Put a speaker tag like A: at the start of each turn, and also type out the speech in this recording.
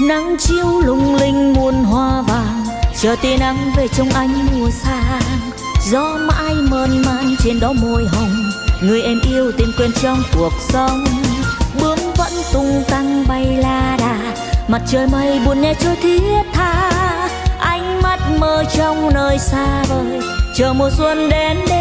A: nắng chiếu lung linh muôn hoa vàng, chờ tia nắng về trong ánh mùa sang. Gió mãi mơn man trên đó môi hồng, người em yêu tìm quên trong cuộc sống. Bướm vẫn tung tăng bay la đà, mặt trời mây buồn nghe trôi thiết tha. Ánh mắt mơ trong nơi xa vời, chờ mùa xuân đến đêm